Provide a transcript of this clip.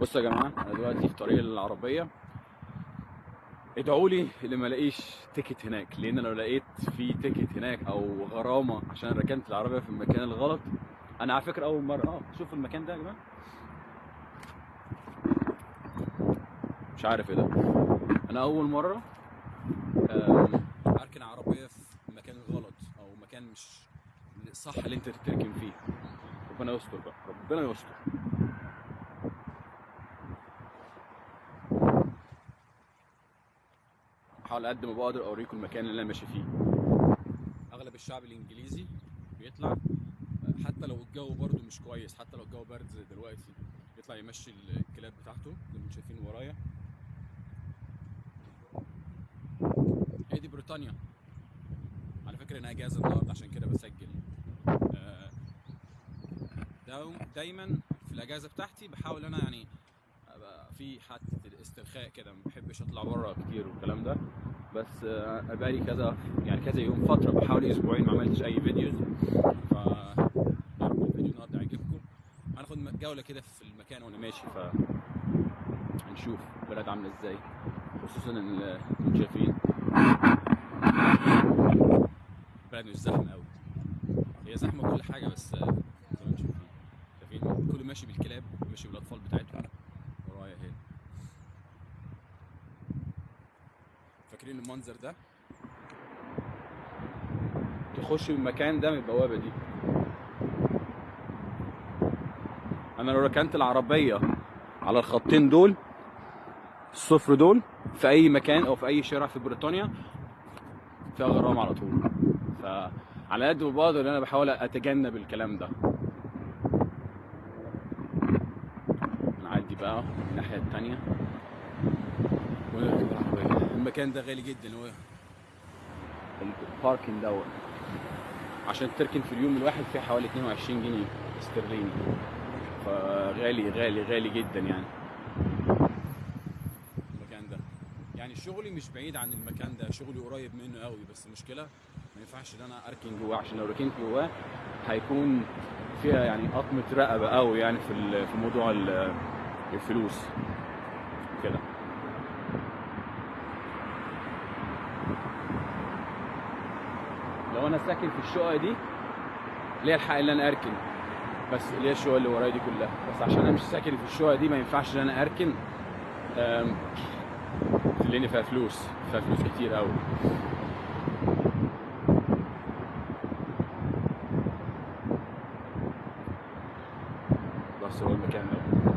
بصوا يا جماعة أنا دلوقتي في طريق العربية. ادعوا لي اللي ما لاقيش ticket هناك لأن لو لقيت في ticket هناك أو غرامة عشان ركنت العربية في المكان الغلط أنا على فكرة أول مرة. آه شوف المكان ده يا جماعة. مش عارف إيه ده. أنا أول مرة آم، أركن عربية في مكان غلط أو مكان مش صح اللي أنت تركن فيه. ربنا يستر بقى ربنا يستر. احاول قد ما بقدر أوريكم المكان اللي أنا ماشي فيه. أغلب الشعب الإنجليزي بيطلع حتى لو الجو برضو مش كويس حتى لو الجو برد زي دلوقتي يطلع يمشي الكلاب بتاعته زي ما أنتم شايفين ورايا. هي دي بريطانيا؟ على فكرة أنا اجازة النهارده عشان كده بسجل. آه، دايما في الأجازة بتاعتي بحاول أنا يعني أبقى في حالة الاسترخاء كده ما بحبش اطلع بره كتير والكلام ده. بس آه، بقالي كذا يعني كذا يوم فترة بحاول أسبوعين ما عملتش أي فيديوز. ف الفيديو النهارده يعجبكم هناخد جولة كده في المكان وأنا ماشي ف هنشوف البلد عاملة إزاي خصوصا ان أنتم شايفين البلد مش زحمة قوي هي زحمة كل حاجة بس آه، زي ما أنتم شايفين؟ شايفين كله ماشي بالكلاب ماشي بالأطفال بتاعتهم. ورايا اهي فاكرين المنظر ده. تخش المكان ده من البوابة دي. أنا لو ركنت العربية على الخطين دول الصفر دول في أي مكان أو في أي شارع في بريطانيا فيها غرامة على طول. فعلى قد ما بقدر أنا بحاول أتجنب الكلام ده. نعدي بقى الناحية العربية المكان ده غالي جدا هو. الباركنج دوت عشان تركن في اليوم الواحد فيه حوالي 22 جنيه استرليني. فغالي غالي غالي جدا يعني. المكان ده. يعني شغلي مش بعيد عن المكان ده. شغلي قريب منه قوي بس المشكلة ما ينفعش إن أنا أركن جواه عشان لو ركنت جواه هيكون فيها يعني قطمة رقبة قوي يعني في في موضوع ال- الفلوس. كده. وأنا ساكن في الشقة دي ليا الحق ان أنا أركن. بس ليا الشقة اللي ورايا دي كلها. بس عشان أنا مش ساكن في الشقة دي ما ينفعش إن أنا أركن. لأن فيها فلوس. فيها فلوس كتير قوي بس هو المكان ده.